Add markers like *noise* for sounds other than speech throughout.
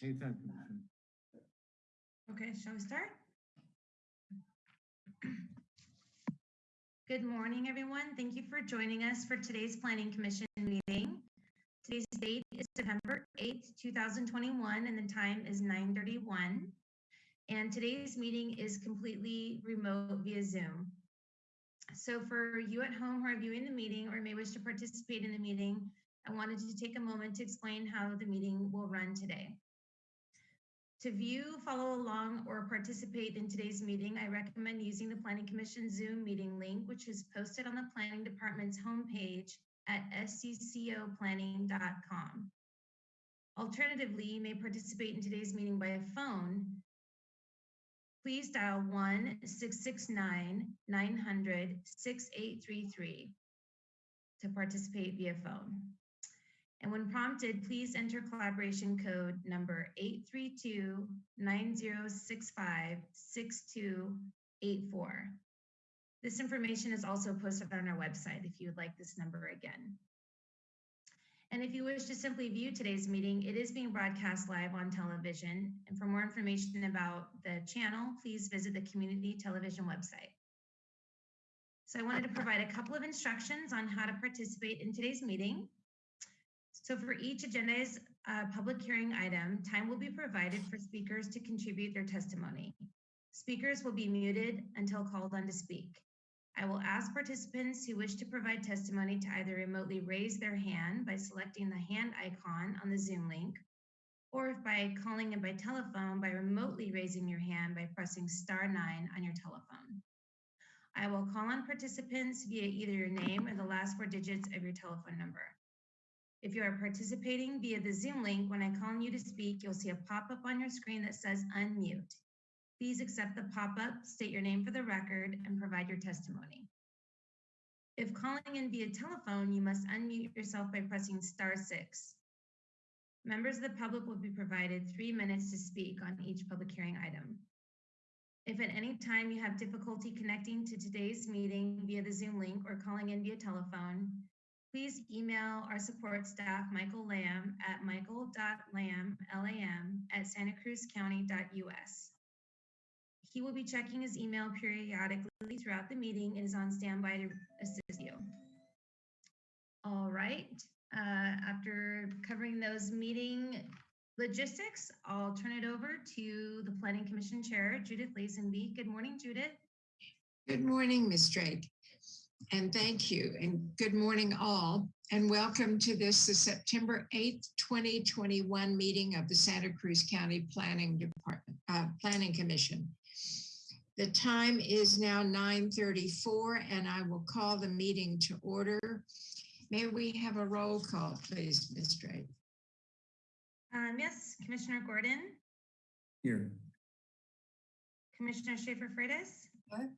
Anytime, Commissioner. Okay, shall we start? Good morning, everyone. Thank you for joining us for today's Planning Commission meeting. Today's date is September 8th, 2021, and the time is 9:31. And today's meeting is completely remote via Zoom. So for you at home who are viewing the meeting or may wish to participate in the meeting, I wanted to take a moment to explain how the meeting will run today. To view, follow along, or participate in today's meeting, I recommend using the Planning Commission Zoom meeting link, which is posted on the Planning Department's homepage at sccoplanning.com. Alternatively, you may participate in today's meeting by phone. Please dial 1-669-900-6833 to participate via phone. And when prompted, please enter collaboration code number 832-9065-6284. This information is also posted on our website if you would like this number again. And if you wish to simply view today's meeting, it is being broadcast live on television. And for more information about the channel, please visit the community television website. So I wanted to provide a couple of instructions on how to participate in today's meeting. So for each agenda's uh, public hearing item, time will be provided for speakers to contribute their testimony. Speakers will be muted until called on to speak. I will ask participants who wish to provide testimony to either remotely raise their hand by selecting the hand icon on the Zoom link, or if by calling in by telephone by remotely raising your hand by pressing star nine on your telephone. I will call on participants via either your name or the last four digits of your telephone number. If you are participating via the Zoom link, when I call on you to speak, you'll see a pop-up on your screen that says unmute. Please accept the pop-up, state your name for the record, and provide your testimony. If calling in via telephone, you must unmute yourself by pressing star six. Members of the public will be provided three minutes to speak on each public hearing item. If at any time you have difficulty connecting to today's meeting via the Zoom link or calling in via telephone, please email our support staff, Michael Lam, at michael.lam, L-A-M, at santacruzcounty.us. He will be checking his email periodically throughout the meeting and is on standby to assist you. All right, uh, after covering those meeting logistics, I'll turn it over to the Planning Commission Chair, Judith Lazenby. Good morning, Judith. Good morning, Ms. Drake. And thank you. And good morning, all. And welcome to this, the September 8th, 2021 meeting of the Santa Cruz County Planning Department, uh, Planning Commission. The time is now 9:34 and I will call the meeting to order. May we have a roll call, please, Ms. Drake? Um, yes, Commissioner Gordon, Here. Commissioner Schaefer Freitas. What?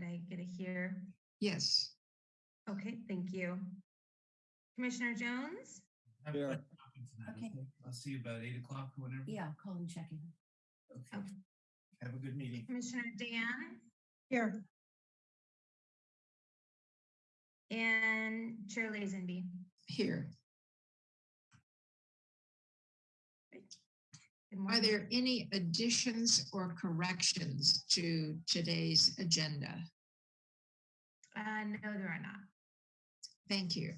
Did I get it here? Yes. Okay, thank you. Commissioner Jones, Have Yeah. fun talking tonight, Okay. okay? I'll see you about eight o'clock or whenever. Yeah, call and check in. Okay. Okay. Have a good meeting. Commissioner Dann, Here. and Chair Lazenby. Here. Are there any additions or corrections to today's agenda? Uh, no, there are not. Thank you.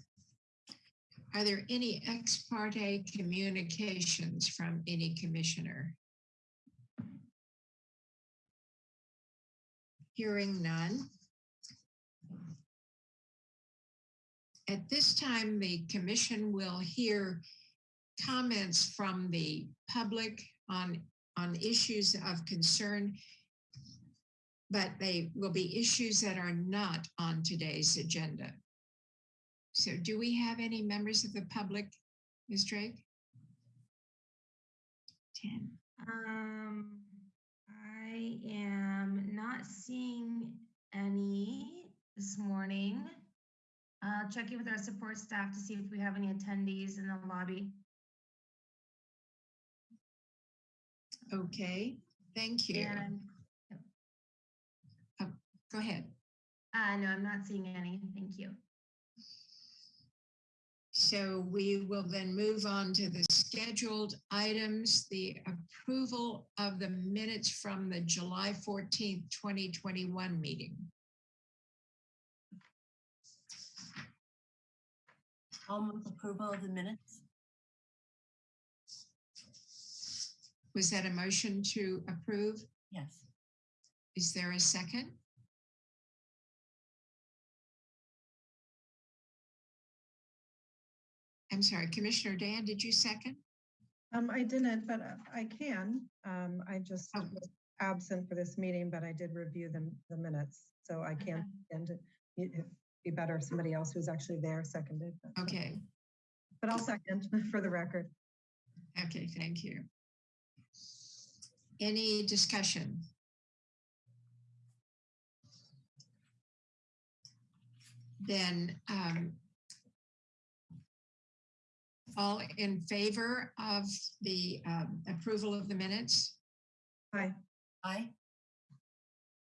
Are there any ex parte communications from any commissioner? Hearing none. At this time, the commission will hear comments from the public on, on issues of concern, but they will be issues that are not on today's agenda. So do we have any members of the public, Ms. Drake? Ten. Um, I am not seeing any this morning. Uh, checking with our support staff to see if we have any attendees in the lobby. Okay, thank you. And, Go ahead. uh, no, I'm not seeing any. Thank you. So we will then move on to the scheduled items, the approval of the minutes from the July fourteenth, twenty twenty-one meeting. I'll move approval of the minutes. Was that a motion to approve? Yes. Is there a second? I'm sorry, Commissioner Dann, did you second? Um, I didn't, but uh, I can. Um, I just Oh. was absent for this meeting, but I did review the, the minutes. So I can, and it- it'd be better if somebody else who's actually there seconded. but- Okay, But I'll second *laughs* for the record. okay, thank you. Any discussion? Then um, all in favor of the um, approval of the minutes? Hi, Aye.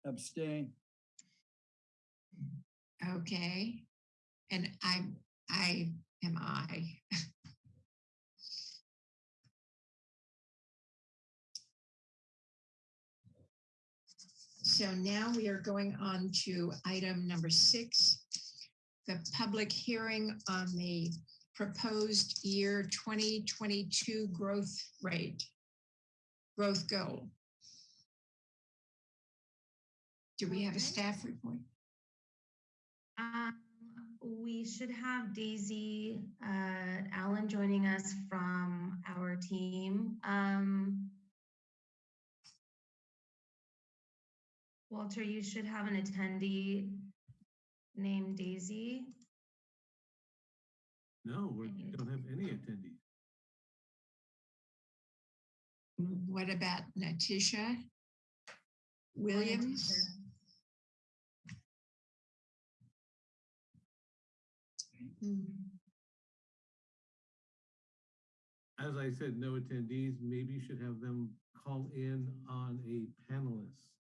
Abstain. Okay, and I, I am I. *laughs* So now we are going on to item number six, the public hearing on the proposed year 2022 growth rate, growth goal. Do we have a staff report? Um, we should have Daisy, uh, Allen joining us from our team. Um, Walter, you should have an attendee named Daisy. No, we don't have any attendees. What about Natisha Williams? As I said, no attendees. Maybe you should have them call in on a panelist.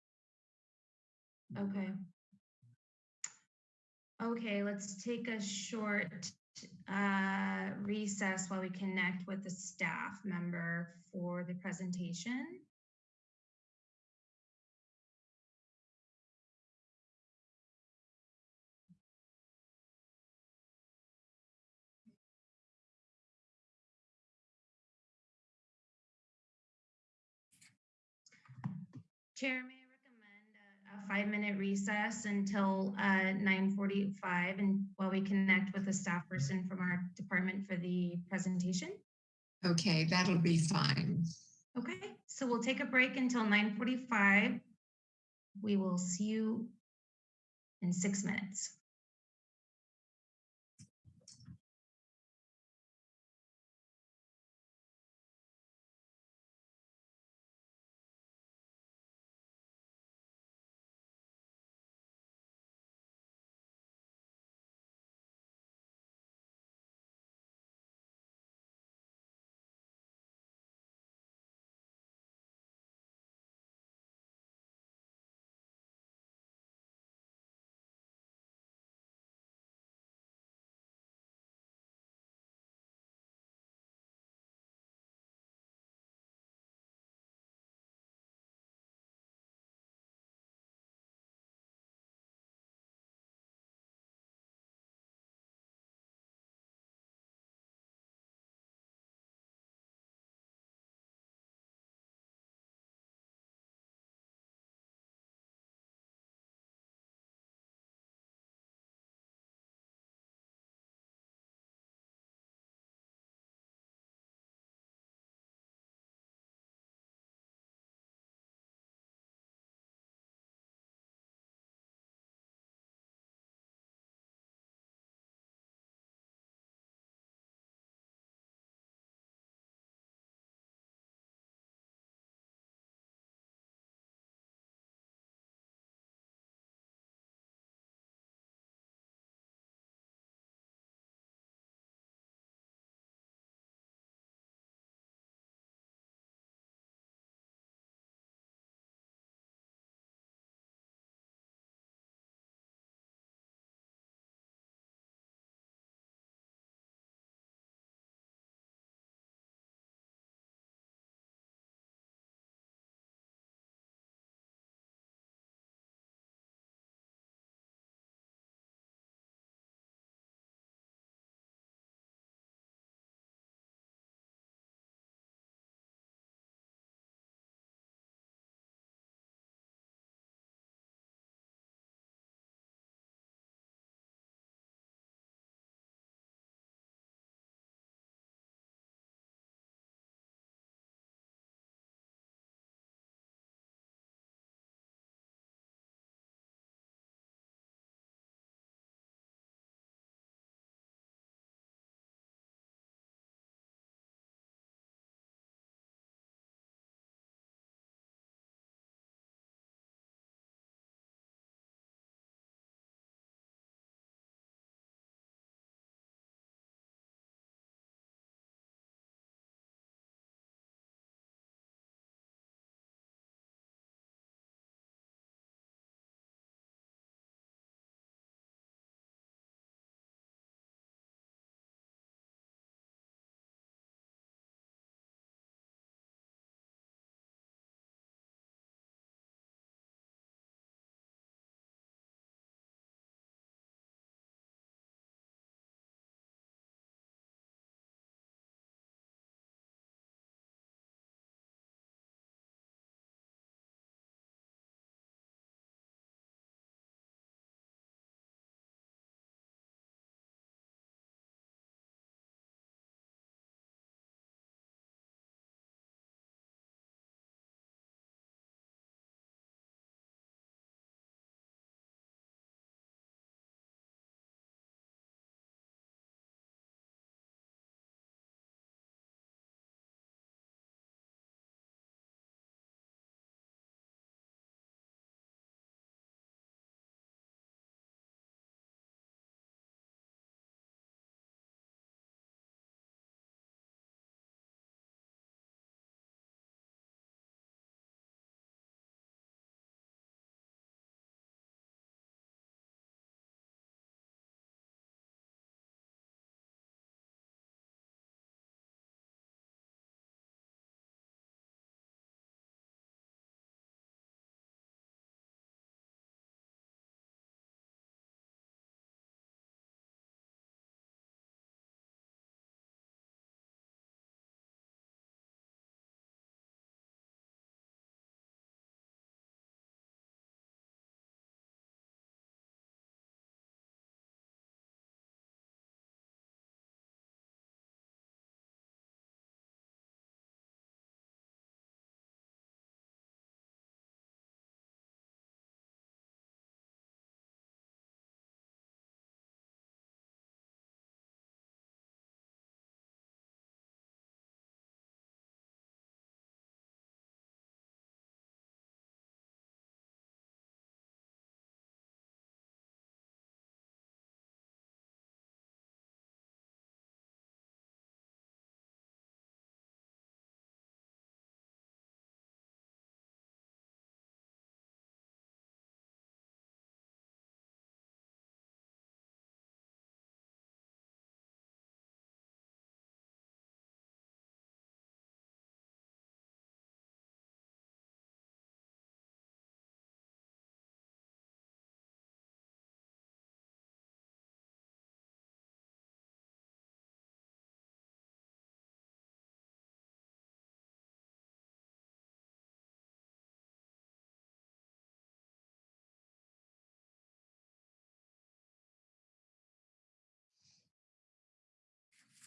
Okay. Okay, let's take a short uh, recess while we connect with the staff member for the presentation. Chair, may I recommend a five-minute recess until uh, 9:45 and while we connect with a staff person from our department for the presentation? Okay, that'll be fine. Okay, so we'll take a break until 9:45. We will see you in six minutes.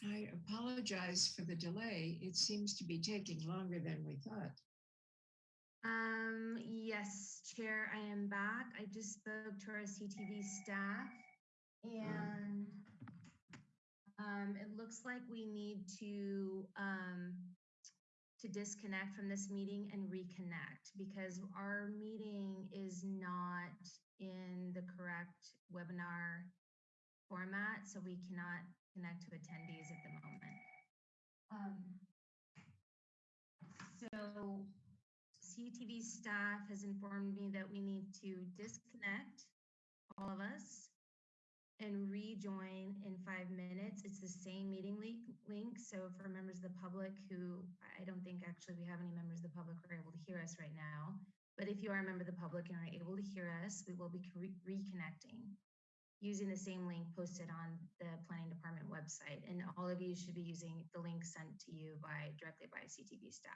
I apologize for the delay. It seems to be taking longer than we thought. Um, yes, Chair, I am back. I just spoke to our CTV staff and um, it looks like we need to um, to disconnect from this meeting and reconnect because our meeting is not in the correct webinar format, so we cannot connect to attendees at the moment. Um, so CTV staff has informed me that we need to disconnect, all of us, and rejoin in five minutes. It's the same meeting link. So for members of the public who, I don't think actually we have any members of the public who are able to hear us right now. But if you are a member of the public and are able to hear us, we will be re- reconnecting using the same link posted on the planning department website. And all of you should be using the link sent to you by directly by CTV staff.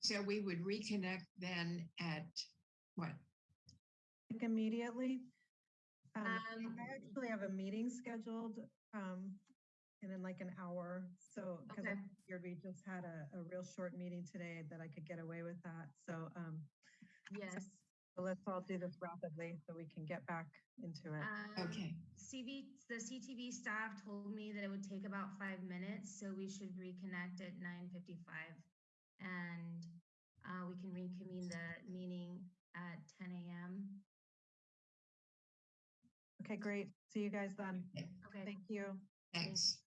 So we would reconnect then at what? I think immediately. Um, Um, I actually have a meeting scheduled, um, and in like an hour. So, because I Okay. figured we just had a, a real short meeting today that I could get away with that. So, um, Yes. so let's all do this rapidly so we can get back into it. Um, Okay, CV, the CTV staff told me that it would take about five minutes, so we should reconnect at nine fifty-five. And uh, we can reconvene the meeting at ten AM. Okay, great. See you guys then. Okay. Thank you. thanks.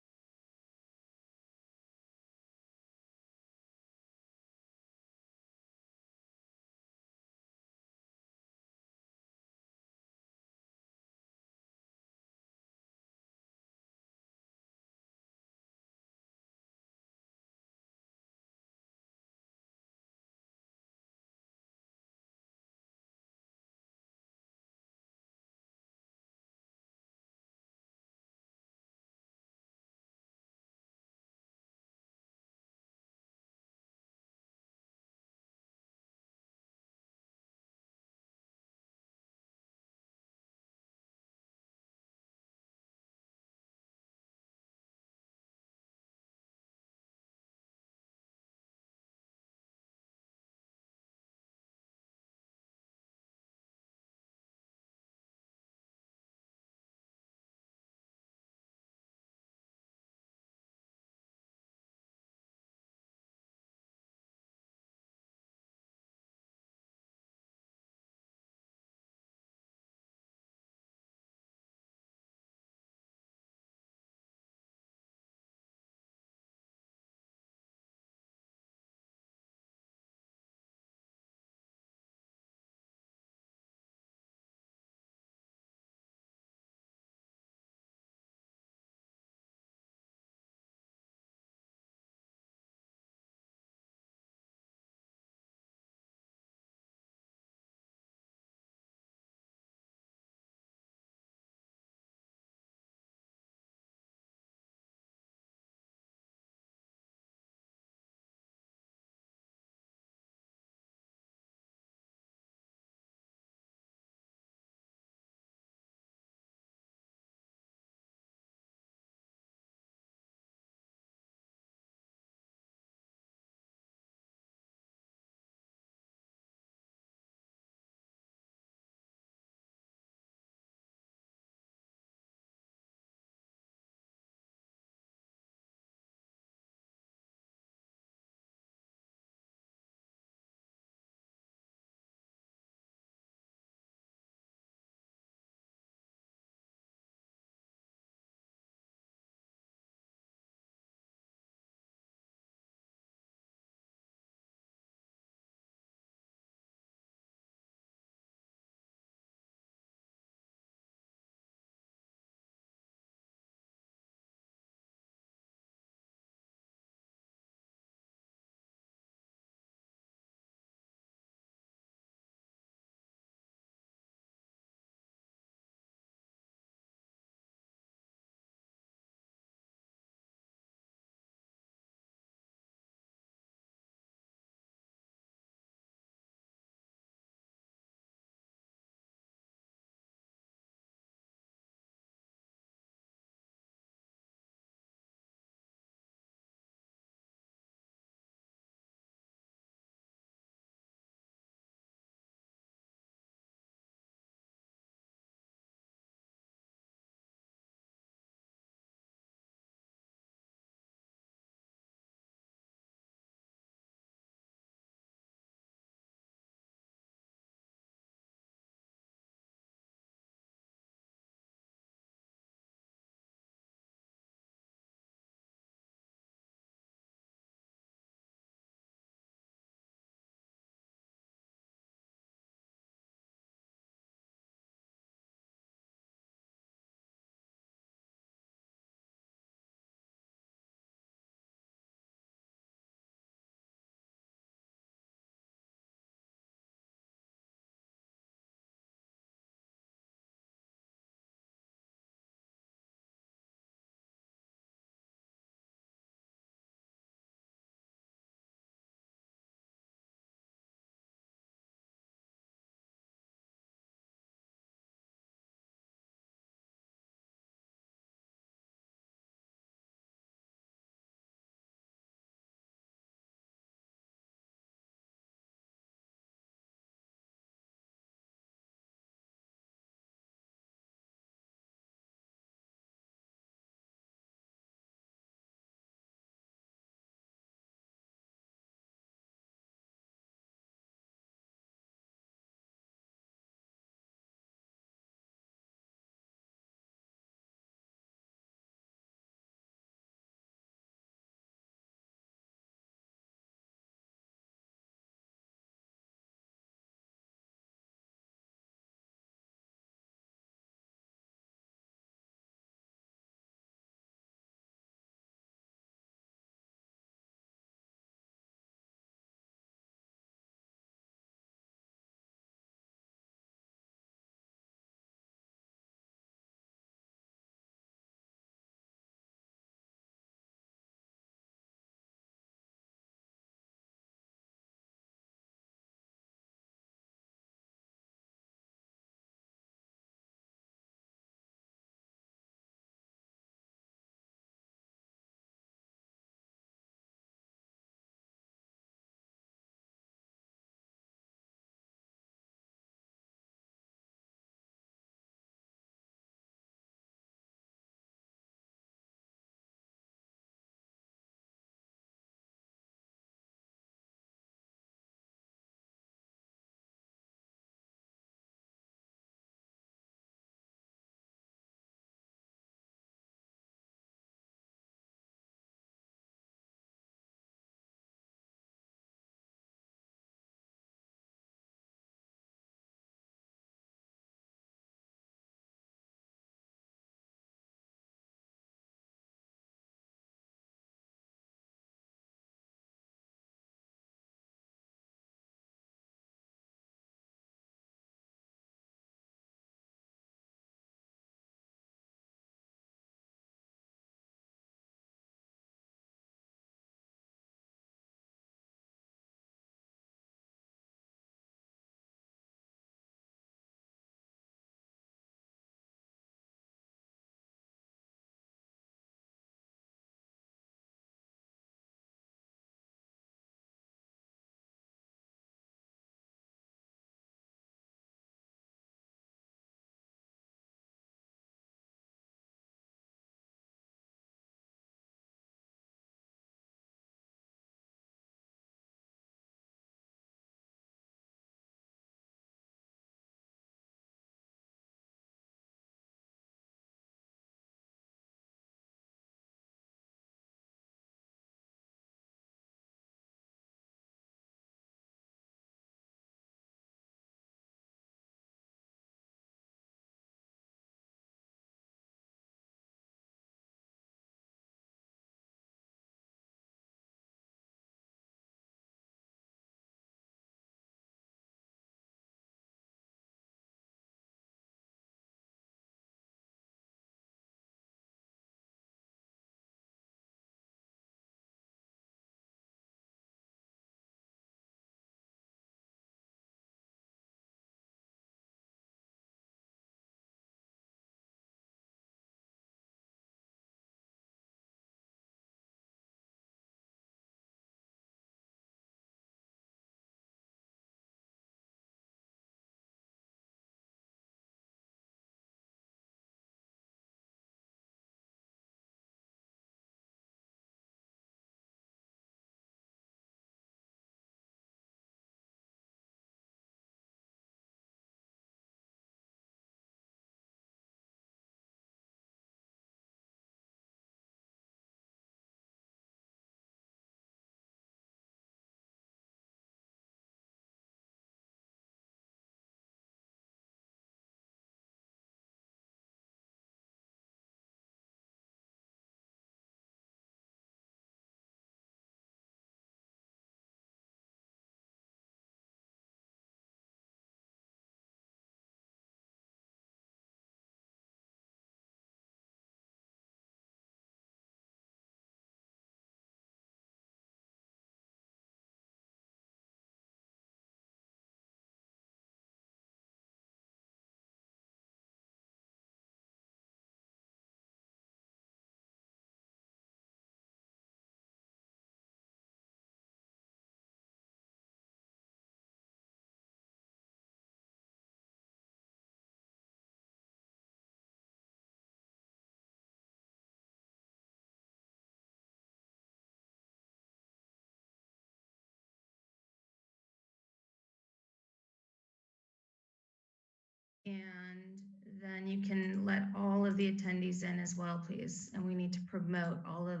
And then you can let all of the attendees in as well, please. And we need to promote all of,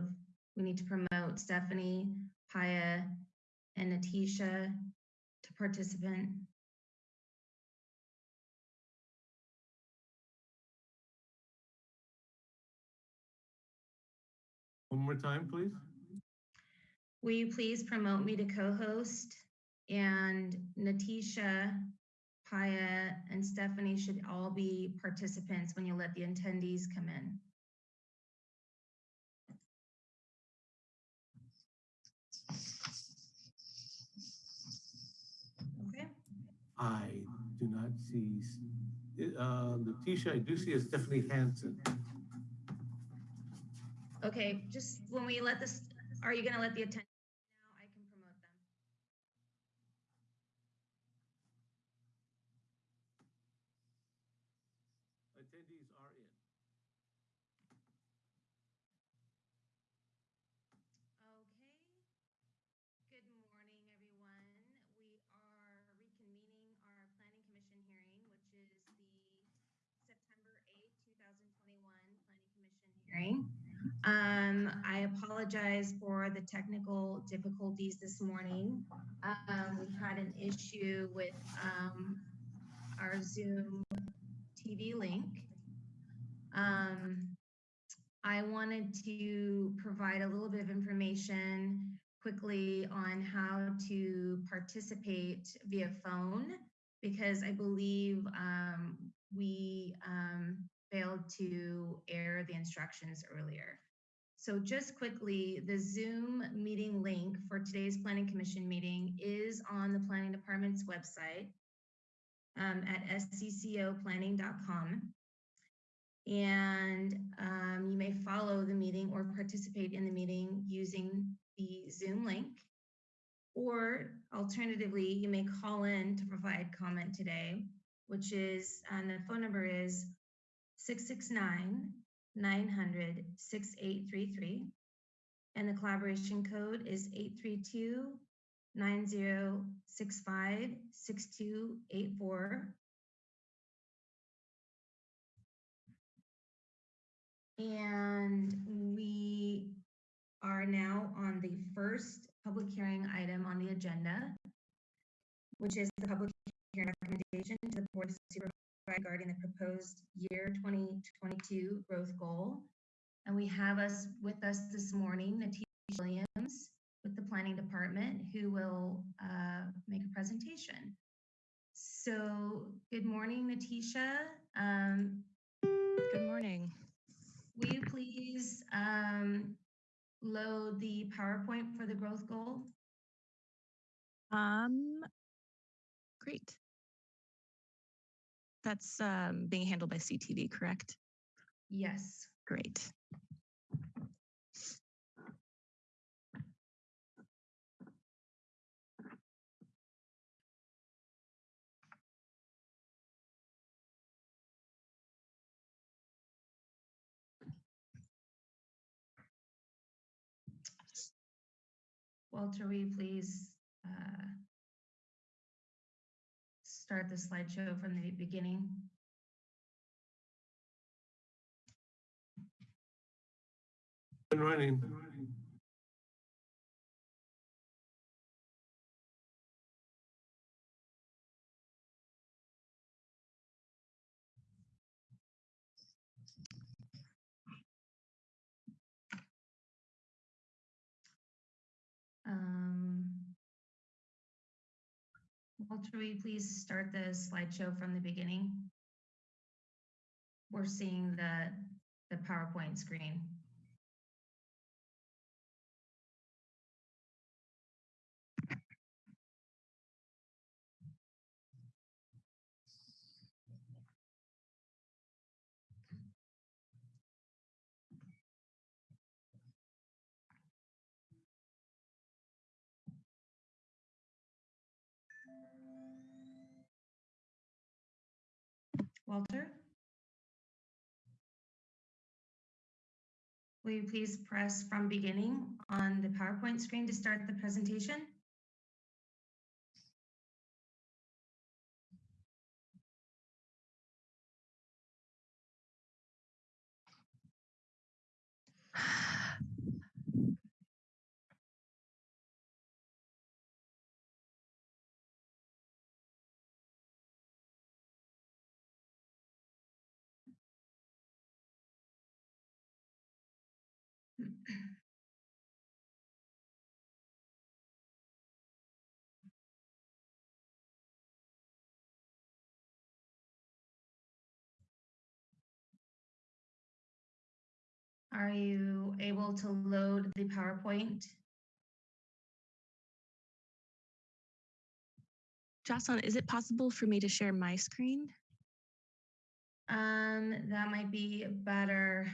we need to promote Stephanie, Paya, and Natisha to participant. One more time, please. Will you please promote me to co-host? And Natisha, Paya, and Stephanie should all be participants when you let the attendees come in. Okay, I do not see, uh, Letitia, I do see a Stephanie Hansen. okay, just when we let this, are you gonna let the attendees now? I can promote them. Attendees are in. Okay. Good morning, everyone. We are reconvening our Planning Commission hearing, which is the September 8th, 2021 Planning Commission hearing. Um, I apologize for the technical difficulties this morning. Um, we had an issue with, um, our Zoom TV link. Um, I wanted to provide a little bit of information quickly on how to participate via phone because I believe um, we um, failed to air the instructions earlier. So just quickly, the Zoom meeting link for today's Planning Commission meeting is on the Planning Department's website um, at sccoplanning.com. And um, you may follow the meeting or participate in the meeting using the Zoom link. Or alternatively, you may call in to provide comment today, which is, and the phone number is 669 900 6833. And the collaboration code is 832 9065 6284. And we are now on the first public hearing item on the agenda, which is the public hearing recommendation to the Board of Supervisors regarding the proposed year 2022 growth goal. And we have us with us this morning, Natisha Williams with the Planning Department, who will uh, make a presentation. So, good morning, Natisha. Um, Good morning. Will you please um, load the PowerPoint for the growth goal? Um, great. That's um, being handled by CTV, correct? Yes. Great. Walter, will you please uh, start the slideshow from the beginning? Been running. Um, Will you please start the slideshow from the beginning? We're seeing the, the PowerPoint screen. Walter? Will you please press from beginning on the PowerPoint screen to start the presentation? Are you able to load the PowerPoint? Jocelyn, is it possible for me to share my screen? Um, that might be better.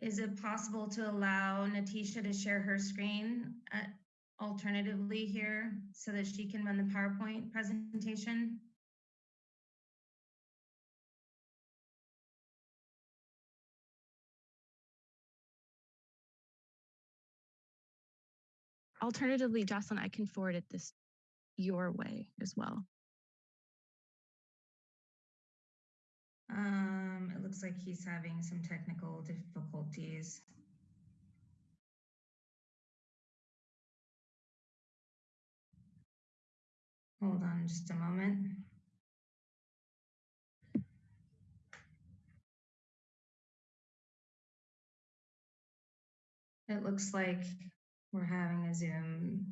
Is it possible to allow Natisha to share her screen uh, alternatively here so that she can run the PowerPoint presentation? Alternatively, Jocelyn, I can forward it this your way as well. Um, it looks like he's having some technical difficulties. Hold on just a moment. It looks like we're having a Zoom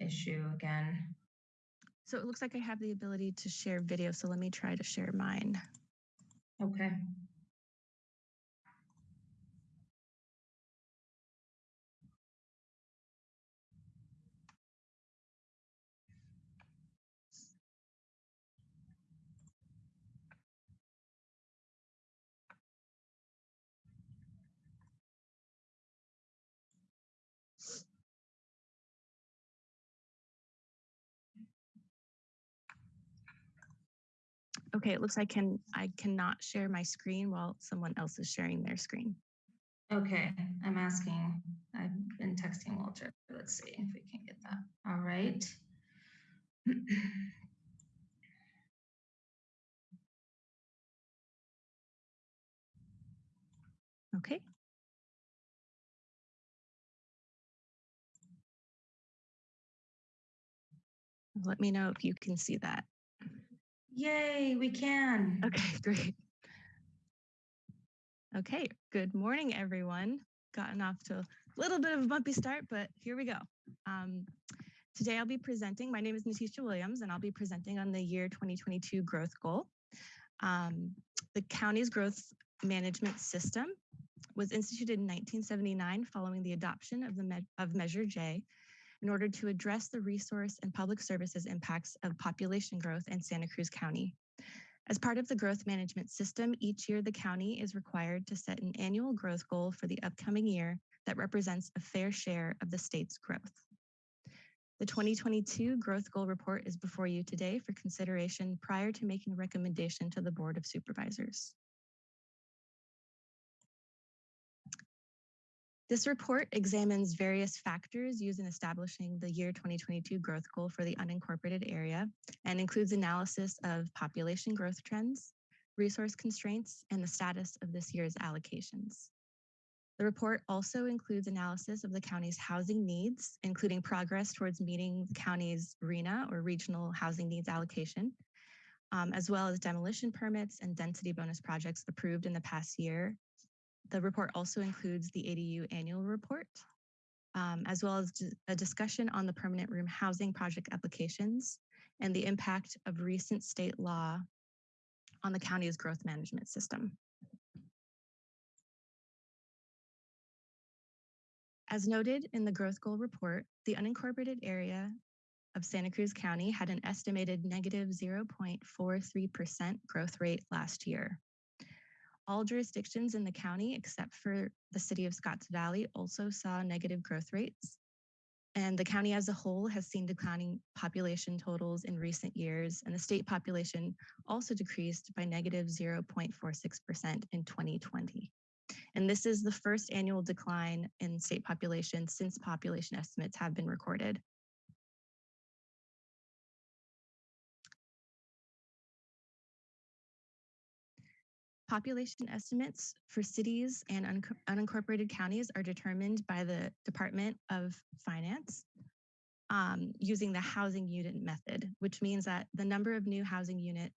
issue again. So it looks like I have the ability to share video. So let me try to share mine. Okay. Okay, it looks like can I cannot share my screen while someone else is sharing their screen. Okay, I'm asking, I've been texting Walter. Let's see if we can get that. All right. *clears throat* Okay. Let me know if you can see that. Yay, we can. Okay, *laughs* great. Okay, good morning, everyone. Gotten off to a little bit of a bumpy start, but here we go. Um, today I'll be presenting, my name is Natisha Williams, and I'll be presenting on the year 2022 growth goal. Um, the county's growth management system was instituted in 1979 following the adoption of the me of Measure J in order to address the resource and public services impacts of population growth in Santa Cruz County. As part of the growth management system, each year the county is required to set an annual growth goal for the upcoming year that represents a fair share of the state's growth. The 2022 growth goal report is before you today for consideration prior to making a recommendation to the Board of Supervisors. This report examines various factors used in establishing the year 2022 growth goal for the unincorporated area and includes analysis of population growth trends, resource constraints, and the status of this year's allocations. The report also includes analysis of the county's housing needs, including progress towards meeting the county's RHNA or Regional Housing Needs Allocation, um, as well as demolition permits and density bonus projects approved in the past year the report also includes the ADU annual report, um, as well as a discussion on the permanent room housing project applications and the impact of recent state law on the county's growth management system. As noted in the growth goal report, the unincorporated area of Santa Cruz County had an estimated negative 0.43% growth rate last year. All jurisdictions in the county, except for the city of Scotts Valley, also saw negative growth rates. And the county as a whole has seen declining population totals in recent years, and the state population also decreased by negative 0.46% in 2020. And this is the first annual decline in state population since population estimates have been recorded. Population estimates for cities and un unincorporated counties are determined by the Department of Finance um, using the housing unit method, which means that the number of new housing units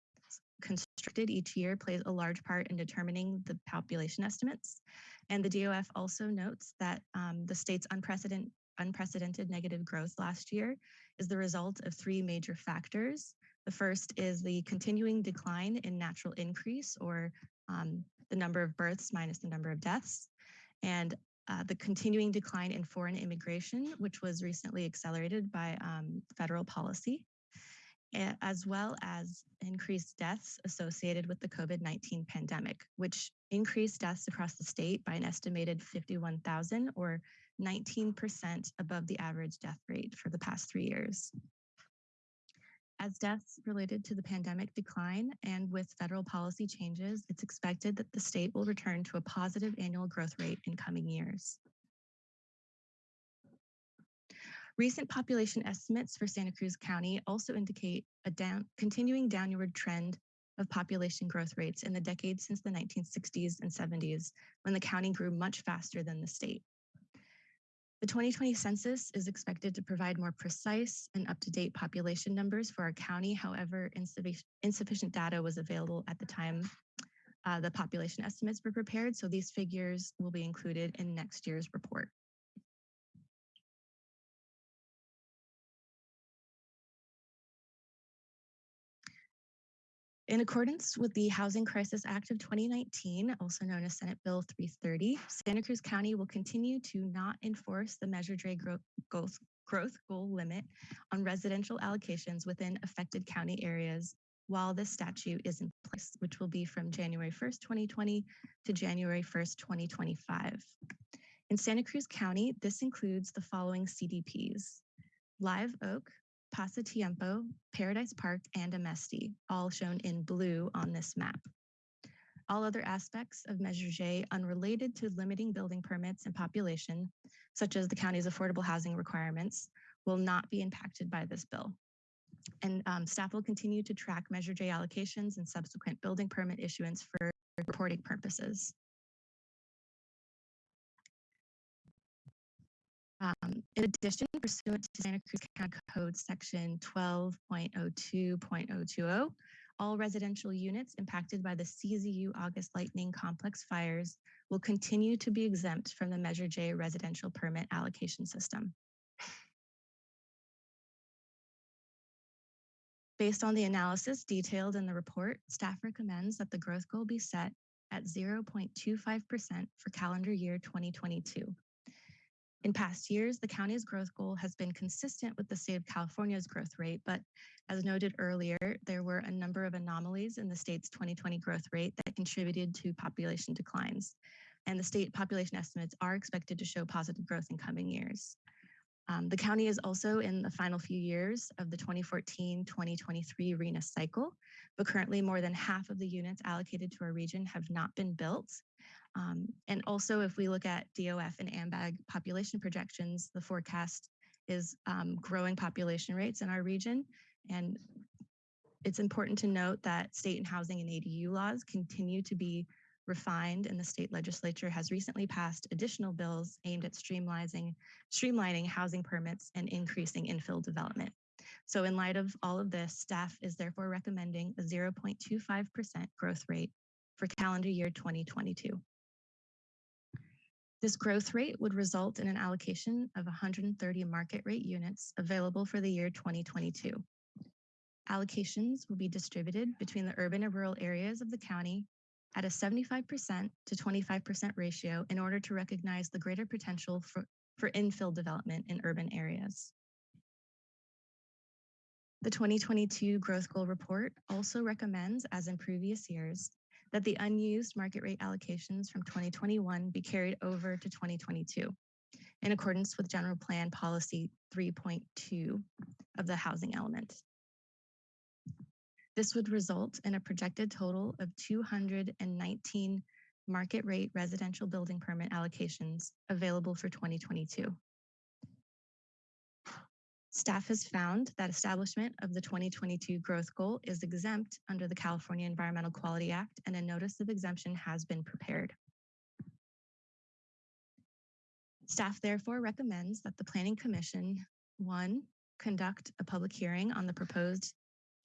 constructed each year plays a large part in determining the population estimates. And the DOF also notes that um, the state's unprecedented unprecedented negative growth last year is the result of three major factors. The first is the continuing decline in natural increase or um, the number of births minus the number of deaths, and uh, the continuing decline in foreign immigration, which was recently accelerated by um, federal policy, as well as increased deaths associated with the COVID 19 pandemic, which increased deaths across the state by an estimated 51,000 or 19% above the average death rate for the past three years. As deaths related to the pandemic decline and with federal policy changes, it's expected that the state will return to a positive annual growth rate in coming years. Recent population estimates for Santa Cruz County also indicate a down, continuing downward trend of population growth rates in the decades since the 1960s and 70s, when the county grew much faster than the state. The 2020 census is expected to provide more precise and up-to-date population numbers for our county. However, insuffic- insufficient data was available at the time uh, the population estimates were prepared, so these figures will be included in next year's report. In accordance with the Housing Crisis Act of 2019, also known as Senate Bill 330, Santa Cruz County will continue to not enforce the Measure J growth, growth, goal limit on residential allocations within affected county areas while this statute is in place, which will be from January 1st, 2020 to January 1st, 2025. In Santa Cruz County, this includes the following CDPs. Live Oak, Pasatiempo, Paradise Park, and Amesti, all shown in blue on this map. All other aspects of Measure J unrelated to limiting building permits and population, such as the county's affordable housing requirements, will not be impacted by this bill. And um, staff will continue to track Measure J allocations and subsequent building permit issuance for reporting purposes. Um, in addition, pursuant to Santa Cruz County Code Section 12.02.020, all residential units impacted by the CZU August Lightning Complex fires will continue to be exempt from the Measure J residential permit allocation system. Based on the analysis detailed in the report, staff recommends that the growth goal be set at 0.25% for calendar year 2022. In past years, the county's growth goal has been consistent with the state of California's growth rate, but as noted earlier, there were a number of anomalies in the state's 2020 growth rate that contributed to population declines. And the state population estimates are expected to show positive growth in coming years. Um, the county is also in the final few years of the 2014-2023 RHNA cycle, but currently more than half of the units allocated to our region have not been built. Um, and also, if we look at DOF and AMBAG population projections, the forecast is um, growing population rates in our region. And it's important to note that state and housing and ADU laws continue to be refined and the state legislature has recently passed additional bills aimed at streamlining, streamlining housing permits and increasing infill development. So in light of all of this, staff is therefore recommending a 0.25% growth rate for calendar year 2022. This growth rate would result in an allocation of 130 market rate units available for the year 2022. Allocations will be distributed between the urban and rural areas of the county at a 75% to 25% ratio in order to recognize the greater potential for, for infill development in urban areas. The 2022 Growth Goal Report also recommends, as in previous years, that the unused market rate allocations from 2021 be carried over to 2022 in accordance with General Plan Policy 3.2 of the housing element. This would result in a projected total of 219 market rate residential building permit allocations available for 2022. Staff has found that establishment of the 2022 growth goal is exempt under the California Environmental Quality Act and a notice of exemption has been prepared. Staff therefore recommends that the Planning Commission, one, conduct a public hearing on the proposed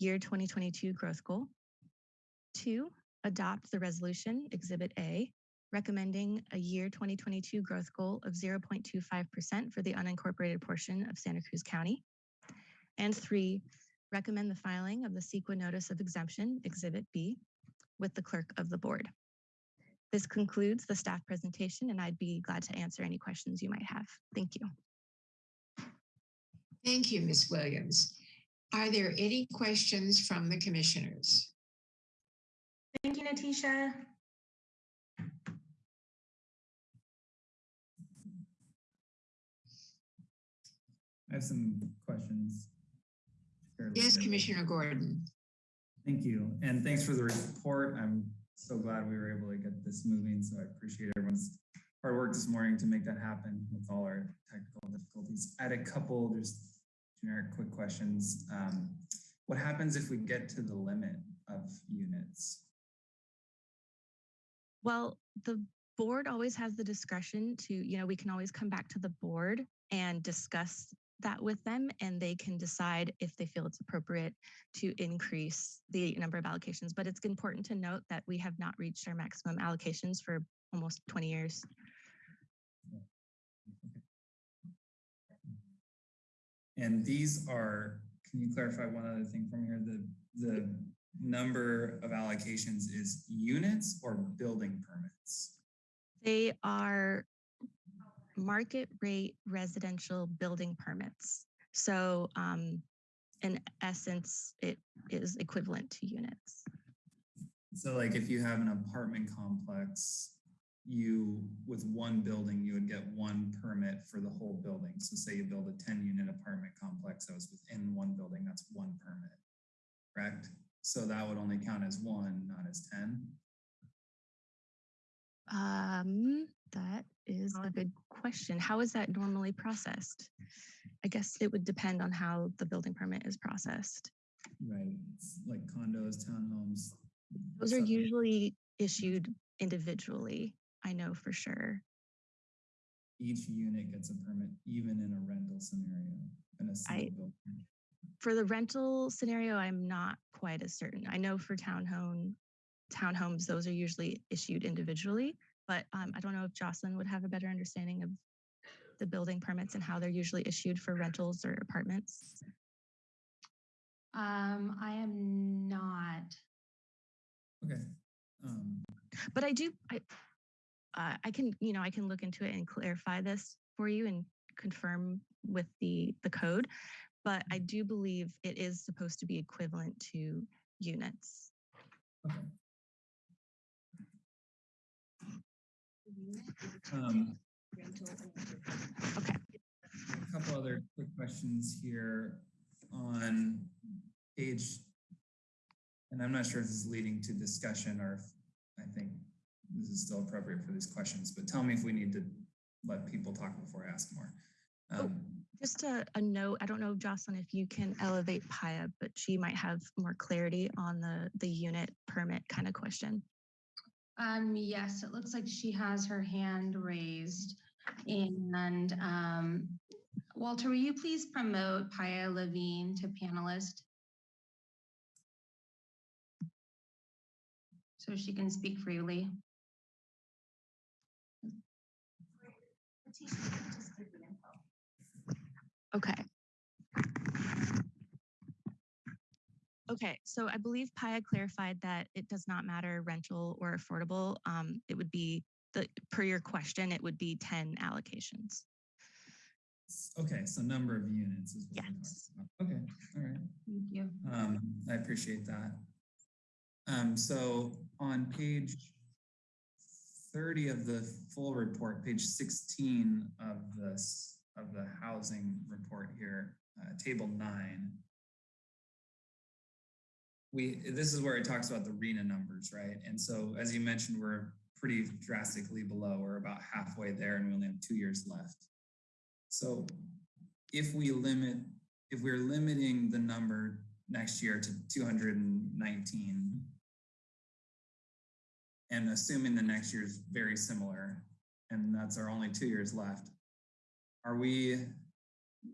year 2022 growth goal. Two, adopt the resolution Exhibit A, recommending a year 2022 growth goal of 0.25% for the unincorporated portion of Santa Cruz County. And three, recommend the filing of the CEQA Notice of Exemption, Exhibit B, with the clerk of the board. This concludes the staff presentation, and I'd be glad to answer any questions you might have. Thank you. Thank you, Ms. Williams. Are there any questions from the commissioners? Thank you, Natisha. I have some questions. Yes, simple. Commissioner Gordon. Thank you. And thanks for the report. I'm so glad we were able to get this moving. So I appreciate everyone's hard work this morning to make that happen with all our technical difficulties. I had a couple just generic quick questions. Um, what happens if we get to the limit of units? Well, the board always has the discretion to, you know, we can always come back to the board and discuss that with them and they can decide if they feel it's appropriate to increase the number of allocations. But it's important to note that we have not reached our maximum allocations for almost 20 years. And these are, can you clarify one other thing from here? The, the number of allocations is units or building permits? They are market rate residential building permits. So um, in essence, it is equivalent to units. So like if you have an apartment complex, you, with one building, you would get one permit for the whole building. So say you build a ten unit apartment complex that was within one building, that's one permit, correct? So that would only count as one, not as ten? Um, that is a good question. How is that normally processed? I guess it would depend on how the building permit is processed. Right, it's like condos, townhomes. Those are usually issued individually. I know for sure. Each unit gets a permit, even in a rental scenario, in a single building. For the rental scenario, I'm not quite as certain. I know for townhome, townhomes, those are usually issued individually, but um, I don't know if Jocelyn would have a better understanding of the building permits and how they're usually issued for rentals or apartments. Um, I am not. Okay. Um, But I do, I, uh, I can, you know, I can look into it and clarify this for you and confirm with the the code. But I do believe it is supposed to be equivalent to units. okay. Um, Okay. A couple other quick questions here on page, and I'm not sure if this is leading to discussion or if I think this is still appropriate for these questions, but tell me if we need to let people talk before I ask more. Oh. Um, Just a, a note, I don't know, Jocelyn, if you can elevate Paia, but she might have more clarity on the, the unit permit kind of question. Um, yes, it looks like she has her hand raised. And um, Walter, will you please promote Paia Levine to panelist? So she can speak freely. Okay. Okay, so I believe Paia clarified that it does not matter rental or affordable. Um, it would be the, per your question, it would be 10 allocations. Okay, so number of units is what we're Yes. talking about. Okay, all right. Thank you. Um, I appreciate that. Um, so on page thirty of the full report, page sixteen of this, of the housing report here, uh, table nine. We, this is where it talks about the RHNA numbers, right? And so as you mentioned, we're pretty drastically below, we're about halfway there and we only have two years left. So if we limit, if we're limiting the number next year to 219 and assuming the next year is very similar and that's our only two years left are we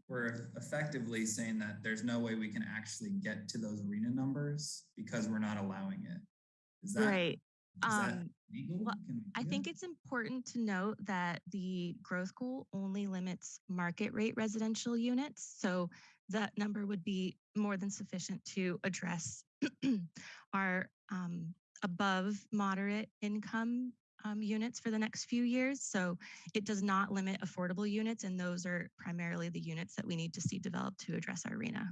we're effectively saying that there's no way we can actually get to those RHNA numbers because we're not allowing it is that Right. Is that Um, legal? well, I think that? it's important to note that the growth goal only limits market rate residential units. So that number would be more than sufficient to address *clears throat* our um, above moderate income um, units for the next few years. So it does not limit affordable units, and those are primarily the units that we need to see developed to address our RHNA.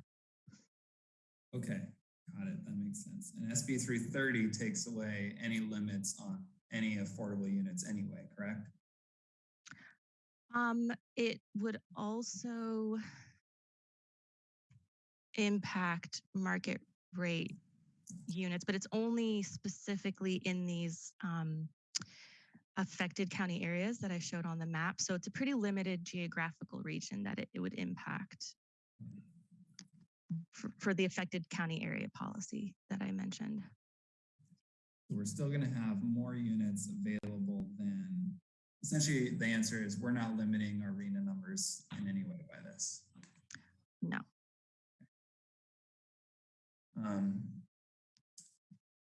Okay, got it. That makes sense. And SB three thirty takes away any limits on any affordable units anyway, correct? Um, it would also impact market rate units, but it's only specifically in these um, affected county areas that I showed on the map. So it's a pretty limited geographical region that it, it would impact for, for the affected county area policy that I mentioned. So we're still gonna have more units available than, essentially, the answer is we're not limiting our RHNA numbers in any way by this. No. Um,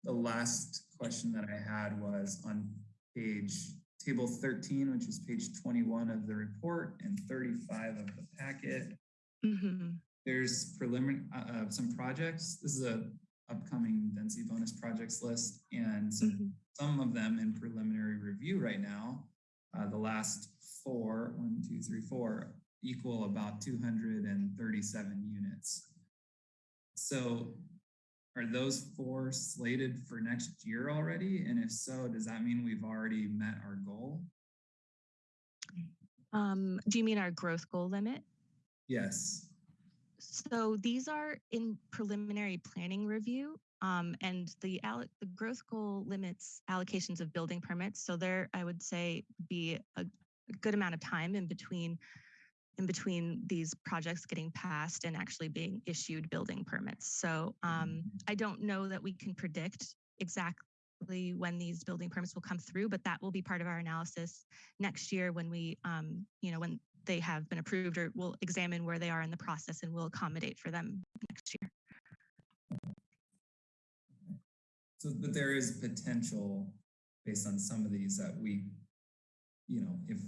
the last question that I had was on page, table thirteen, which is page twenty-one of the report and thirty-five of the packet. Mhm. There's preliminary, uh, uh, some projects. This is a upcoming density bonus projects list and some Mhm. some of them in preliminary review right now. Uh, the last four, one, two, three, four, equal about two hundred and thirty-seven units. So are those four slated for next year already? And if so, does that mean we've already met our goal? Um, do you mean our growth goal limit? Yes. So these are in preliminary planning review, um, and the the growth goal limits allocations of building permits. So there, I would say, be a, a good amount of time in between in between these projects getting passed and actually being issued building permits. So um, I don't know that we can predict exactly when these building permits will come through, but that will be part of our analysis next year when we, um, you know, when they have been approved or we'll examine where they are in the process and we'll accommodate for them next year. So, but there is potential based on some of these that we, you know, if,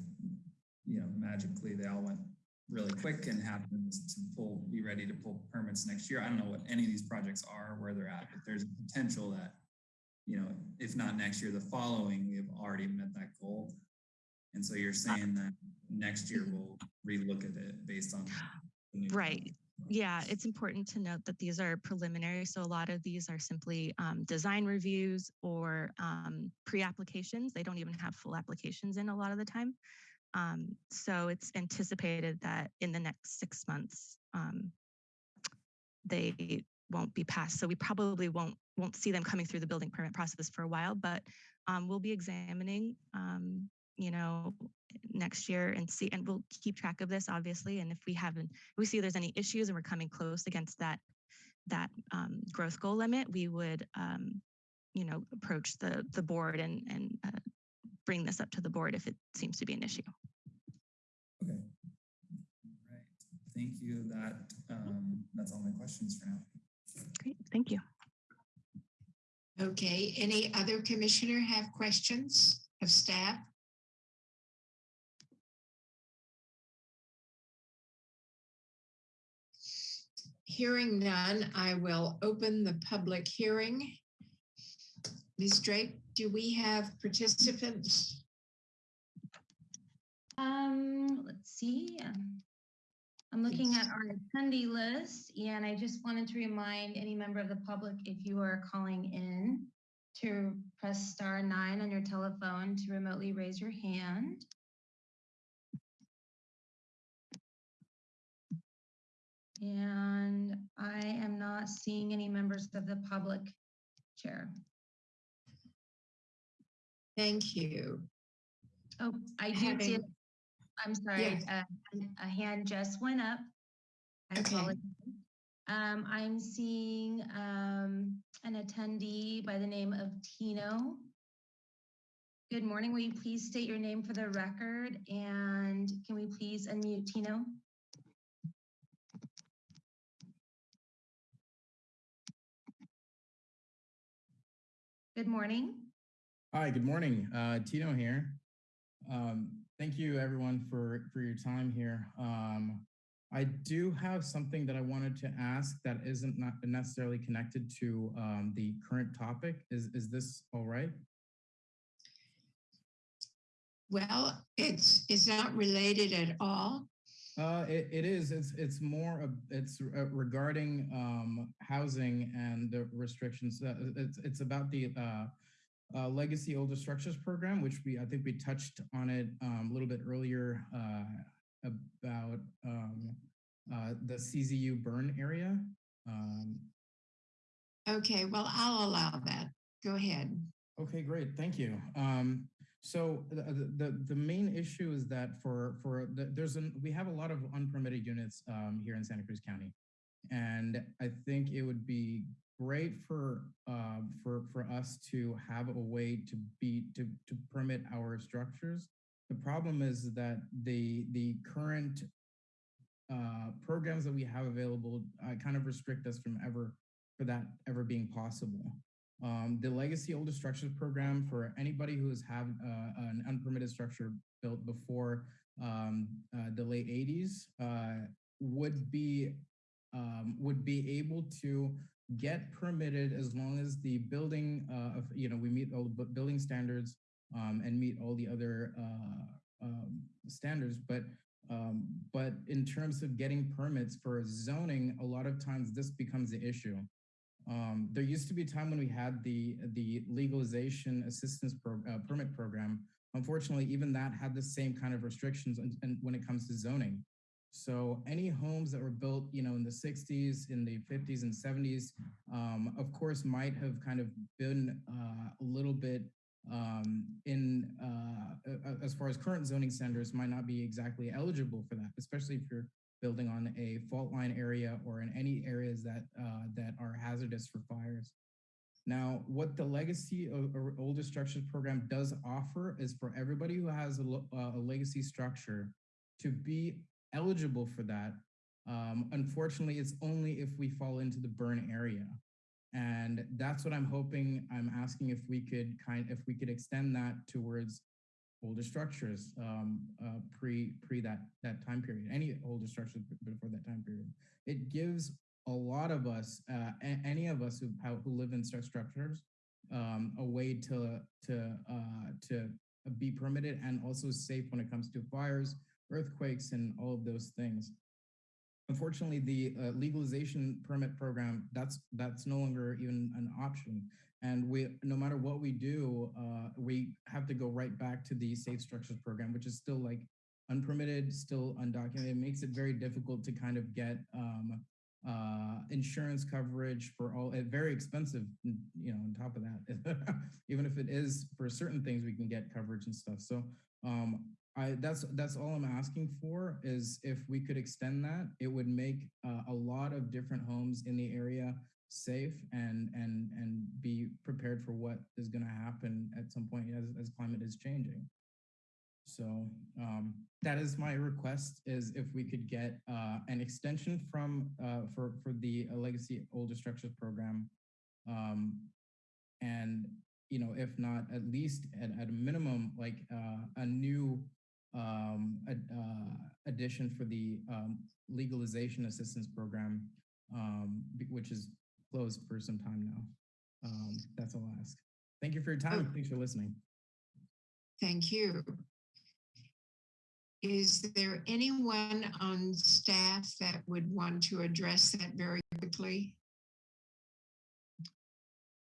you know, magically they all went really quick and happened to pull, be ready to pull permits next year. I don't know what any of these projects are, where they're at, but there's a potential that, you know, if not next year, the following, we have already met that goal. And so you're saying that next year we'll relook at it based on. the new Right. plan. Yeah, it's important to note that these are preliminary. So a lot of these are simply um, design reviews or um, pre-applications. They don't even have full applications in a lot of the time. Um, so it's anticipated that in the next six months, um, they won't be passed. So we probably won't won't see them coming through the building permit process for a while, but um, we'll be examining, um, you know, next year and see, and we'll keep track of this obviously. And if we haven't, if we see there's any issues and we're coming close against that that um, growth goal limit, we would, um, you know, approach the the board and and uh, bring this up to the board if it seems to be an issue. Okay. Right. Thank you. That, um, that's all my questions for now. Great, thank you. Okay, any other commissioner have questions of staff? Hearing none, I will open the public hearing. Ms. Drake, do we have participants? Um, let's see. um, I'm looking at our attendee list and I just wanted to remind any member of the public, if you are calling in, to press star nine on your telephone to remotely raise your hand. And I am not seeing any members of the public chair. Thank you. Oh, I do see it. Having- I'm sorry, uh, a hand just went up. I Okay. apologize. Um, I'm seeing, um, an attendee by the name of Tino. Good morning. Will you please state your name for the record? And can we please unmute Tino? Good morning. Hi, good morning. Uh, Tino here. Um, thank you everyone for, for your time here. Um, I do have something that I wanted to ask that isn't not necessarily connected to um, the current topic. Is, is this all right? Well, it's, it's not related at all. Uh, it, it is. It's it's more. of it's uh, regarding um, housing and the restrictions. Uh, it's it's about the uh, legacy older structures program, which we I think we touched on it um, a little bit earlier uh, about um, uh, the CZU burn area. Um, Okay, well, I'll allow that. Go ahead. Okay, great. Thank you. Um, so the, the the main issue is that for for the, there's an we have a lot of unpermitted units um, here in Santa Cruz County, and I think it would be great for uh, for for us to have a way to be to to permit our structures. The problem is that the the current uh, programs that we have available uh, kind of restrict us from ever for that ever being possible. Um, the legacy older structures program for anybody who has had uh, an unpermitted structure built before um, uh, the late 80s uh, would be um, would be able to get permitted as long as the building, uh, of, you know, we meet all the building standards um, and meet all the other uh, um, standards. But um, but in terms of getting permits for zoning, a lot of times this becomes the issue. Um, there used to be a time when we had the the legalization assistance pro, uh, permit program. Unfortunately, even that had the same kind of restrictions and, and when it comes to zoning. So any homes that were built, you know, in the 60s, in the 50s and 70s, um, of course, might have kind of been uh, a little bit um, in uh, as far as current zoning standards might not be exactly eligible for that, especially if you're building on a fault line area or in any areas that uh, that are hazardous for fires. Now, what the legacy or older structures program does offer is for everybody who has a, uh, a legacy structure to be eligible for that. Um, unfortunately, it's only if we fall into the burn area. And that's what I'm hoping, I'm asking if we could kind, if we could extend that towards older structures um, uh, pre pre that that time period, any older structures before that time period. It gives a lot of us, uh, any of us who who live in such structures, um, a way to to uh, to be permitted and also safe when it comes to fires, earthquakes, and all of those things. Unfortunately, the uh, legalization permit program that's that's no longer even an option. And we, no matter what we do, uh, we have to go right back to the safe structures program, which is still like unpermitted, still undocumented. It makes it very difficult to kind of get um, uh, insurance coverage for all, very expensive, you know, on top of that. *laughs* Even if it is for certain things, we can get coverage and stuff. So um, I, that's, that's all I'm asking for is if we could extend that, it would make uh, a lot of different homes in the area safe and and and be prepared for what is going to happen at some point as, as climate is changing. So um, that is my request is if we could get uh, an extension from uh, for for the uh, legacy older structures program um, and you know if not at least at, at a minimum like uh, a new um, ad, uh, addition for the um, legalization assistance program um, which is closed for some time now. Um, that's all I ask. Thank you for your time. and Thanks for listening. Thank you. Is there anyone on staff that would want to address that very quickly?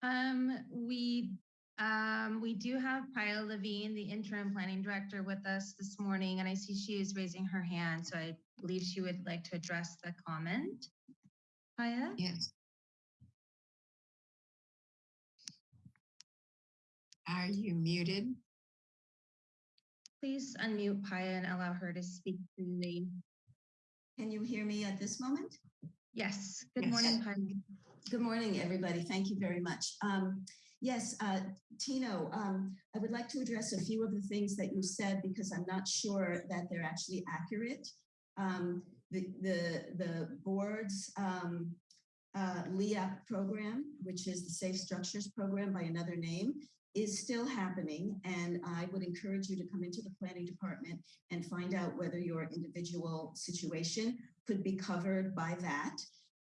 Um, we, um, we do have Paia Levine, the interim planning director with us this morning, and I see she is raising her hand, so I believe she would like to address the comment. Paia? Yes. Are you muted? Please unmute Paia and allow her to speak freely. Can you hear me at this moment? Yes, good Yes. morning, Paia. Good morning, everybody. Thank you very much. Um, yes, uh, Tino, um, I would like to address a few of the things that you said because I'm not sure that they're actually accurate. Um, the, the, the board's um, uh, LEAP program, which is the Safe Structures Program by another name, is still happening. And I would encourage you to come into the planning department and find out whether your individual situation could be covered by that.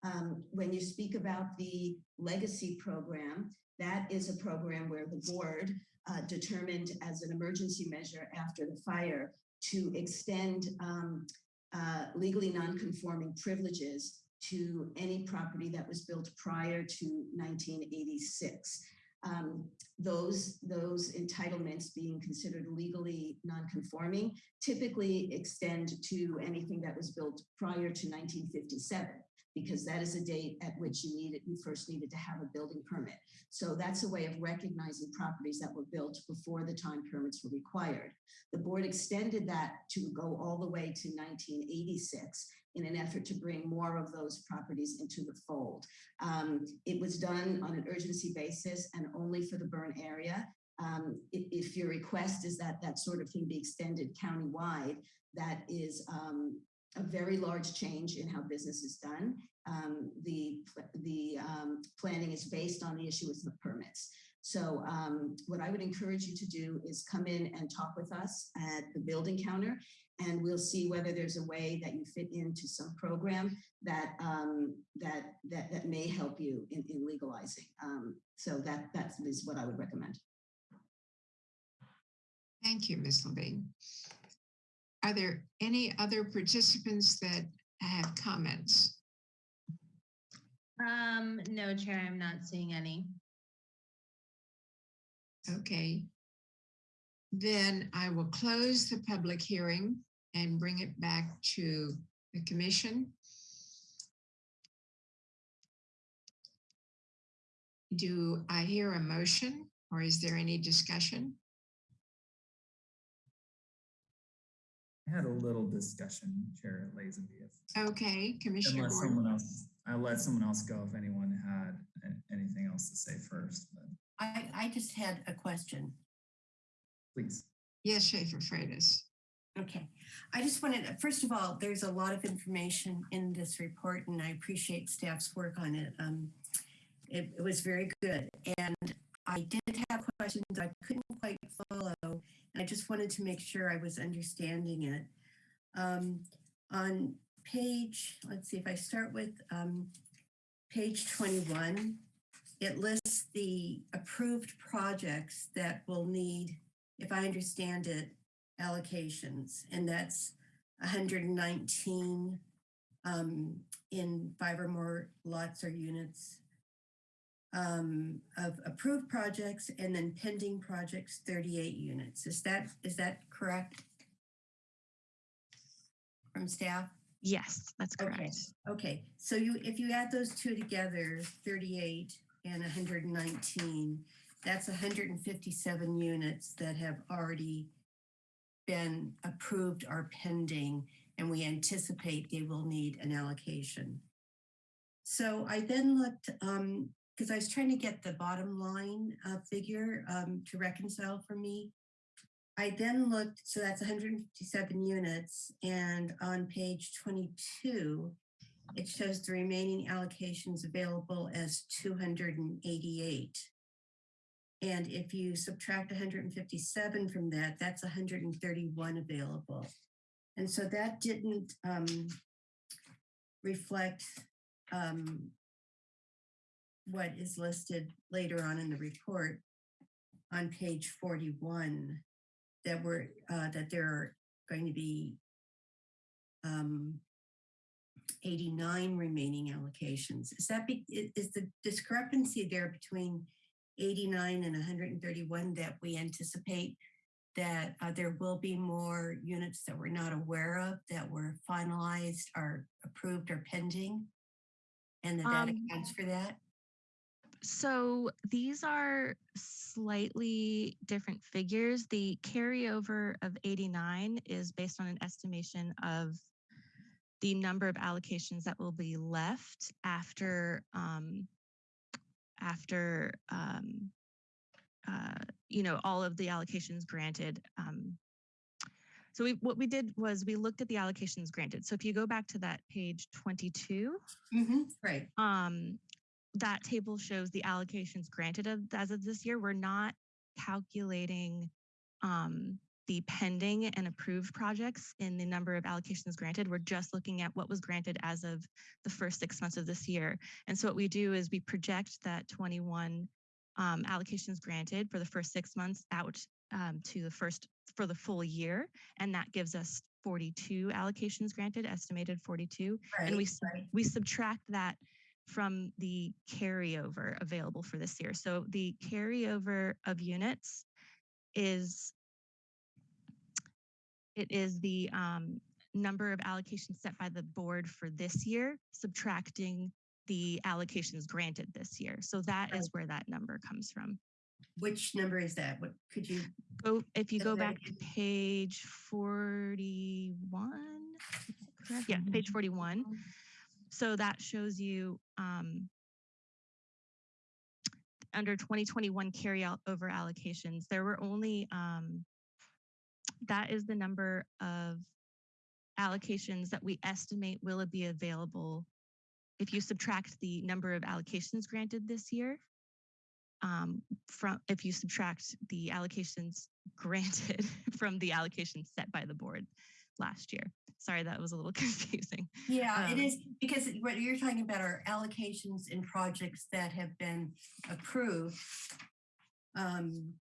Um, when you speak about the legacy program, that is a program where the board uh, determined as an emergency measure after the fire to extend um, uh, legally non-conforming privileges to any property that was built prior to 1986. Um, those, those entitlements being considered legally non-conforming typically extend to anything that was built prior to 1957 because that is a date at which you needed, you first needed to have a building permit. So that's a way of recognizing properties that were built before the time permits were required. The board extended that to go all the way to 1986 in an effort to bring more of those properties into the fold. Um, it was done on an urgency basis and only for the burn area. Um, if, if, your request is that that sort of thing be extended countywide, that is um, a very large change in how business is done. Um, the the um, planning is based on the issuance of permits. So um, what I would encourage you to do is come in and talk with us at the building counter and we'll see whether there's a way that you fit into some program that um, that that that may help you in, in legalizing. Um, so that that is what I would recommend. Thank you, Ms. Levine. Are there any other participants that have comments? Um, no, Chair, I'm not seeing any. Okay. Then I will close the public hearing and bring it back to the commission. Do I hear a motion or is there any discussion? I had a little discussion, Chair Lazenby. Okay, Commissioner Unless Gordon. someone else, I'll let someone else go if anyone had anything else to say first, but I, I just had a question. please. Yes, Schaefer Freitas. Okay, I just wanted, first of all, there's a lot of information in this report and I appreciate staff's work on it. Um, it, it was very good. And I did have questions I couldn't quite follow. I just wanted to make sure I was understanding it. Um, on page, let's see if I start with um, page 21, it lists the approved projects that will need, if I understand it, allocations, and that's 119 um, in five or more lots or units um, of approved projects, and then pending projects, 38 units. Is that is that correct? From staff? Yes, that's correct. Okay. Okay, so you if you add those two together, 38 and 119, that's 157 units that have already been approved or pending, and we anticipate they will need an allocation. So I then looked, um, because I was trying to get the bottom line uh, figure um, to reconcile for me. I then looked, so that's 157 units, and on page 22, it shows the remaining allocations available as 288. And if you subtract 157 from that, that's 131 available. And so that didn't um, reflect um, what is listed later on in the report on page 41 that were uh, that there are going to be um, 89 remaining allocations. Is that be, is the discrepancy there between 89 and 131 that we anticipate that uh, there will be more units that we're not aware of that were finalized or approved or pending and that that Um, accounts for that? So these are slightly different figures. The carryover of 89 is based on an estimation of the number of allocations that will be left after um, after um, uh, you know all of the allocations granted. Um, so we, what we did was we looked at the allocations granted. So if you go back to that page 22, Mhm, Right. That table shows the allocations granted of, as of this year. We're not calculating um, the pending and approved projects in the number of allocations granted. We're just looking at what was granted as of the first six months of this year. And so what we do is we project that 21 um, allocations granted for the first six months out um, to the first for the full year, and that gives us 42 allocations granted, estimated 42, and we right. we subtract that from the carryover available for this year. So the carryover of units is it is the um, number of allocations set by the board for this year, subtracting the allocations granted this year. So that is where that number comes from. Which number is that? What could you? Go if you go back to page 41, correct? Yeah, page 41. So that shows you um, under 2021 carry out over allocations, there were only um, that is the number of allocations that we estimate will be available if you subtract the number of allocations granted this year um, from if you subtract the allocations granted *laughs* from the allocations set by the board last year. Sorry, that was a little *laughs* confusing. Yeah, it Um, is because what you're talking about are allocations in projects that have been approved. Um,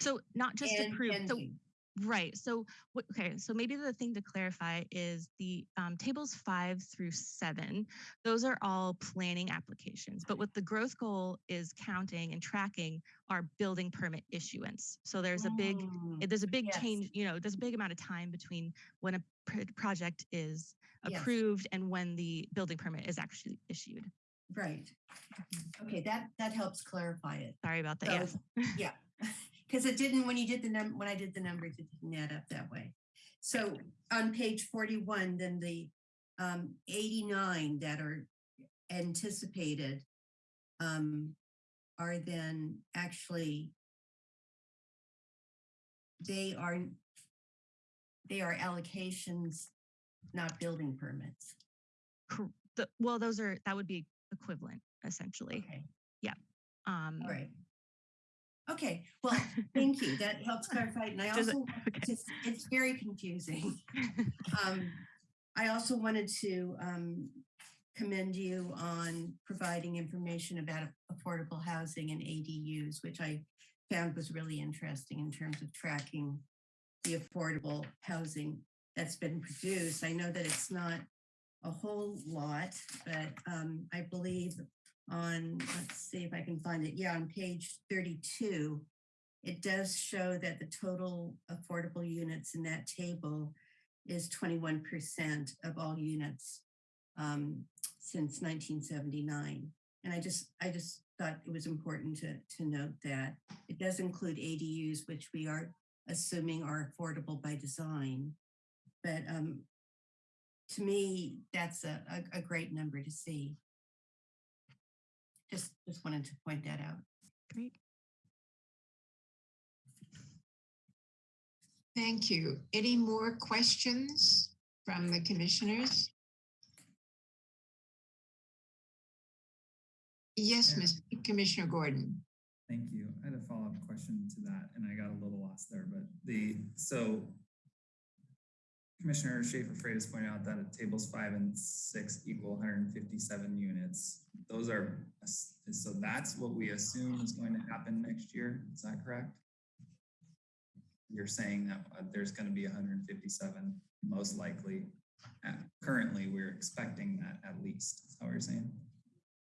So not just and approved. So pending. Right. So, okay. So maybe the thing to clarify is the um, tables five through seven, those are all planning applications. But what the growth goal is counting and tracking are building permit issuance. So there's a big, Mm, there's a big yes. change, you know, there's a big amount of time between when a pr- project is Yes. approved and when the building permit is actually issued. Right. Mm-hmm. Okay, that, that helps clarify it. Sorry about that. So, yes. Yeah, *laughs* *laughs* because it didn't, when you did the num, when I did the numbers, it didn't add up that way. So on page forty-one, then the um eighty-nine that are anticipated um are then actually they are they are allocations, not building permits. The- well, those are, that would be equivalent essentially. Okay, Um, all right. Okay, well, thank you. That helps *laughs* clarify. it. And I Does it- also okay. it's, it's very confusing. *laughs* Um, I also wanted to um, commend you on providing information about affordable housing and ADUs, which I found was really interesting in terms of tracking the affordable housing that's been produced. I know that it's not a whole lot, but um, I believe on, let's see if I can find it. Yeah, on page 32, it does show that the total affordable units in that table is 21% of all units um, since 1979. And I just, I just thought it was important to, to note that it does include ADUs, which we are assuming are affordable by design. But um, to me, that's a, a, a great number to see. Just, just wanted to point that out. Great. Thank you. Any more questions from the commissioners? Yes, Yeah. Ms. Commissioner Gordon. Thank you. I had a follow-up question to that and I got a little lost there, but the, so Commissioner Schaefer Freitas pointed out that tables five and six equal 157 units. Those are, so that's what we assume is going to happen next year. Is that correct? You're saying that uh, there's going to be 157, most likely. Uh, Currently, we're expecting that at least. Is that what you're saying?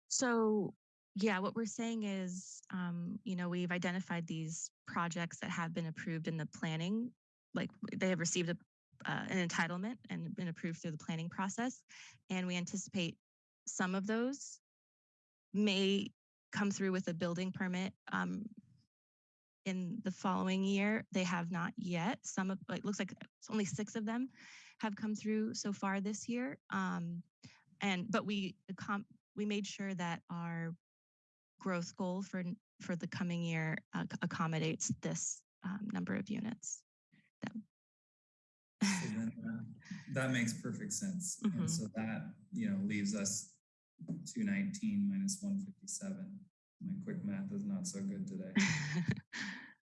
So yeah, what we're saying is, um, you know, we've identified these projects that have been approved in the planning, like they have received a, uh, an entitlement and been approved through the planning process. And we anticipate some of those may come through with a building permit um, in the following year. They have not yet. Some of, it looks like only six of them have come through so far this year. Um, and, but we, we made sure that our growth goal for for the coming year uh, accommodates this um, number of units. So then, uh, That makes perfect sense. Mhm. And so that, you know, leaves us two nineteen minus one fifty-seven. My quick math is not so good today. *laughs*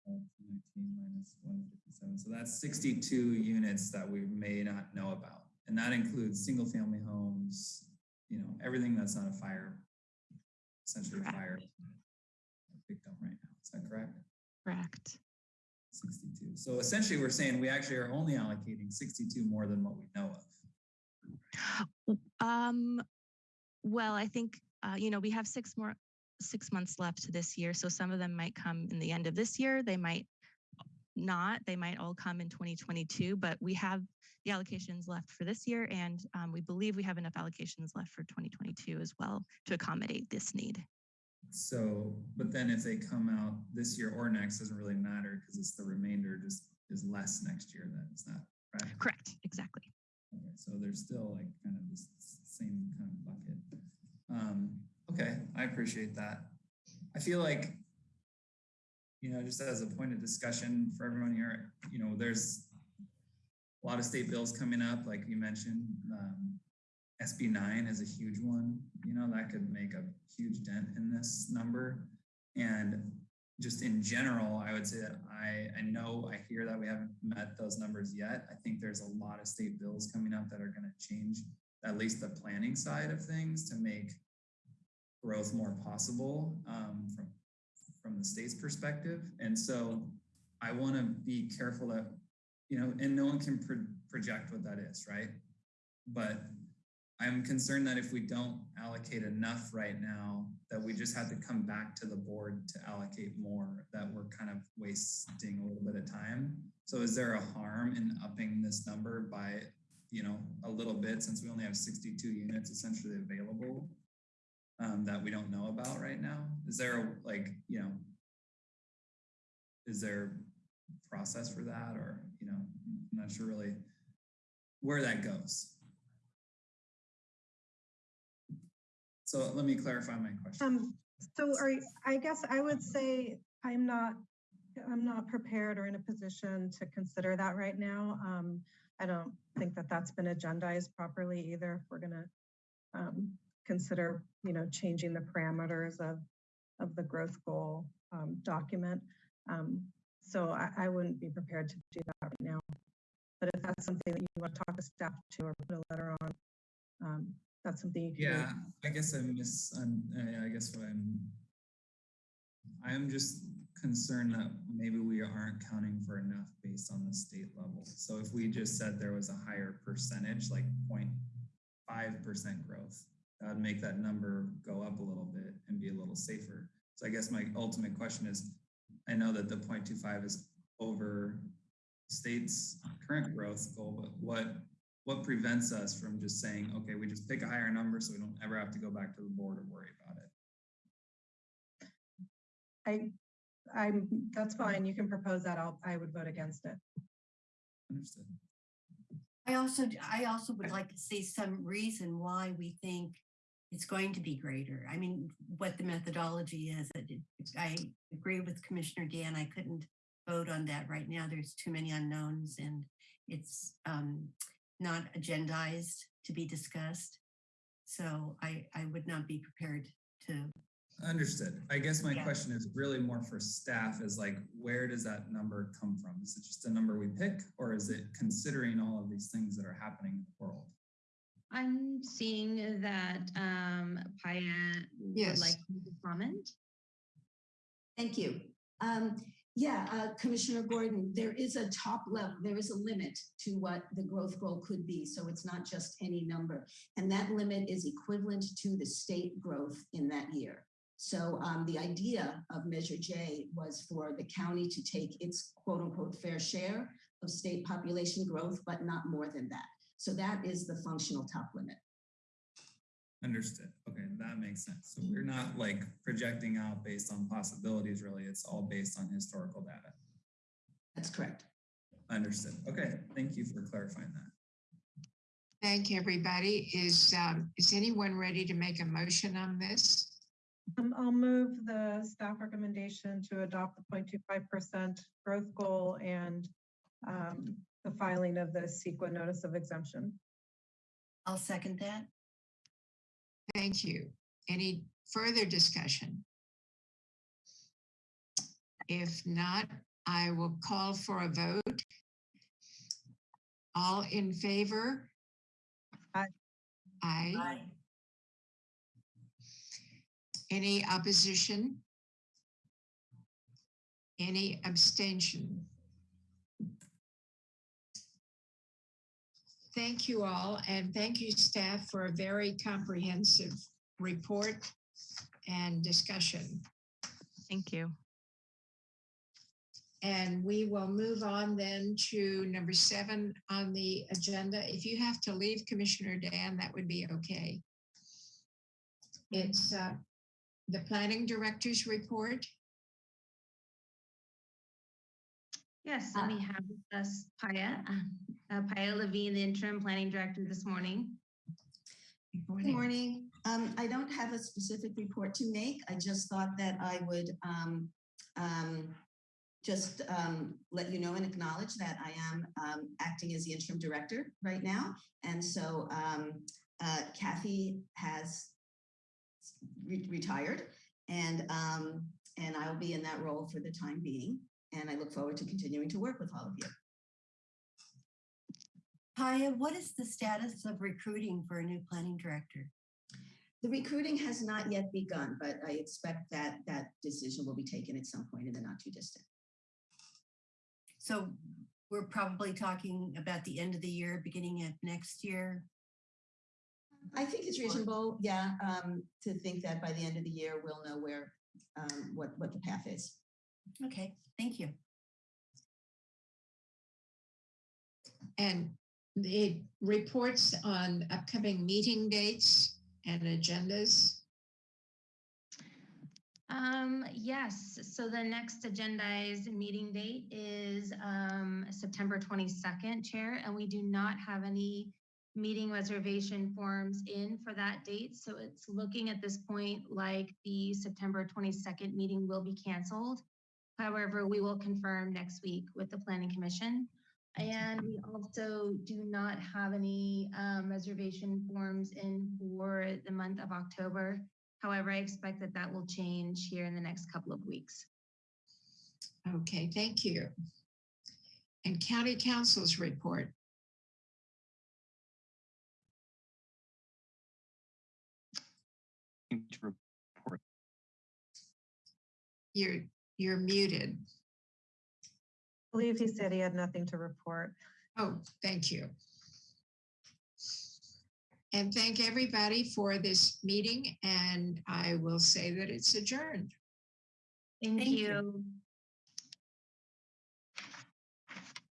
Uh, 219 minus 157. So that's 62 units that we may not know about. And that includes single family homes, you know, everything that's not a fire, essentially a Correct. fire victim right now. Is that correct? Correct. 62. So essentially we're saying we actually are only allocating 62 more than what we know of. Um, well, I think, uh, you know, we have six more, six months left this year. So some of them might come in the end of this year. They might not. They might all come in 2022, but we have the allocations left for this year. And um, we believe we have enough allocations left for 2022 as well to accommodate this need. So, but then if they come out this year or next, doesn't really matter because it's the remainder just is less next year then, is that Right? Correct. Exactly. Okay, so there's still like kind of this same kind of bucket. Um, okay, I appreciate that. I feel like, you know, just as a point of discussion for everyone here, you know, there's a lot of state bills coming up, like you mentioned. Um, SB nine is a huge one, you know, that could make a huge dent in this number. And just in general, I would say that I, I know, I hear that we haven't met those numbers yet. I think there's a lot of state bills coming up that are going to change at least the planning side of things to make growth more possible um, from from the state's perspective. And so I want to be careful that, you know, and no one can pro project what that is, right? But I'm concerned that if we don't allocate enough right now, that we just have to come back to the board to allocate more, that we're kind of wasting a little bit of time. So is there a harm in upping this number by, you know, a little bit since we only have 62 units essentially available um, that we don't know about right now? Is there a, like, you know, is there process for that or, you know, I'm not sure really where that goes. So let me clarify my question. Um, so are, you- I guess I would say I'm not, I'm not prepared or in a position to consider that right now. Um, I don't think that that's been agendized properly either. If we're gonna um, consider, you know, changing the parameters of, of the growth goal um, document. Um, so I, I wouldn't be prepared to do that right now. But if that's something that you want to talk to staff to or put a letter on, um, that's something can do. Yeah, I guess I miss, um, uh, I guess what I'm, I'm just concerned that maybe we aren't counting for enough based on the state level. So if we just said there was a higher percentage, like 0.5 percent growth, that would make that number go up a little bit and be a little safer. So I guess my ultimate question is, I know that the 0.25 is over state's current growth goal, but what what prevents us from just saying, okay, we just pick a higher number so we don't ever have to go back to the board or worry about it? I, I'm, that's fine. You can propose that. I'll, I would vote against it. Understood. I also, I also would like to see some reason why we think it's going to be greater. I mean, what the methodology is. I agree with Commissioner Dann. I couldn't vote on that right now. There's too many unknowns and it's um, not agendized to be discussed. So I, I would not be prepared to, Understood. I guess my Yeah. question is really more for staff is like, where does that number come from? Is it just a number we pick or is it considering all of these things that are happening in the world? I'm seeing that um, Paia would like to comment. Thank you. Um, yeah, uh, Commissioner Gordon, there is a top level, there is a limit to what the growth goal could be. So it's not just any number. And that limit is equivalent to the state growth in that year. So um, the idea of Measure J was for the county to take its quote unquote fair share of state population growth, but not more than that. So that is the functional top limit. Understood. Okay, that makes sense. So we're not like projecting out based on possibilities, really. It's all based on historical data. That's correct. Understood. Okay, thank you for clarifying that. Thank you, everybody. Is, um, is anyone ready to make a motion on this? Um, I'll move the staff recommendation to adopt the 0.25% growth goal and um, the filing of the CEQA notice of exemption. I'll second that. Thank you. Any further discussion? If not, I will call for a vote. All in favor? Aye. Aye. Any opposition? Any abstention? Thank you all, and thank you, staff, for a very comprehensive report and discussion. Thank you. And we will move on then to number seven on the agenda. If you have to leave, Commissioner Dann, that would be okay. It's uh, the planning director's report. Yes, and we have with us Paia, uh, Paia Levine, the interim planning director this morning. Good morning. Good morning. Um, I don't have a specific report to make. I just thought that I would um, um, just um, let you know and acknowledge that I am um, acting as the interim director right now. And so um, uh, Kathy has re- retired and um, and I will be in that role for the time being. And I look forward to continuing to work with all of you. Paia, what is the status of recruiting for a new planning director? The recruiting has not yet begun, but I expect that that decision will be taken at some point in the not too distant. So we're probably talking about the end of the year, beginning of next year. I think it's reasonable, yeah, um, to think that by the end of the year, we'll know where, um, what, what the path is. Okay, thank you. And the reports on upcoming meeting dates and agendas. Um, yes, so the next agendized meeting date is um, September 22nd, Chair, and we do not have any meeting reservation forms in for that date. So it's looking at this point like the September 22nd meeting will be canceled. However, we will confirm next week with the Planning Commission. And we also do not have any um, reservation forms in for the month of October. However, I expect that that will change here in the next couple of weeks. Okay, thank you. And county council's report. report. You're, you're muted. I believe he said he had nothing to report. Oh, thank you. And thank everybody for this meeting, and I will say that it's adjourned. Thank Thank you. you.